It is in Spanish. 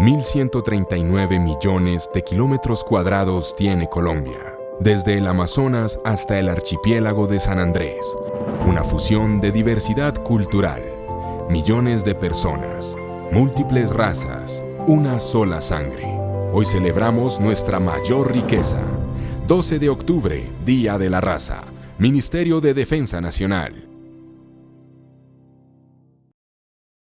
1.139 millones de kilómetros cuadrados tiene Colombia, desde el Amazonas hasta el archipiélago de San Andrés, una fusión de diversidad cultural, millones de personas, múltiples razas, una sola sangre. Hoy celebramos nuestra mayor riqueza. 12 de octubre, Día de la Raza, Ministerio de Defensa Nacional.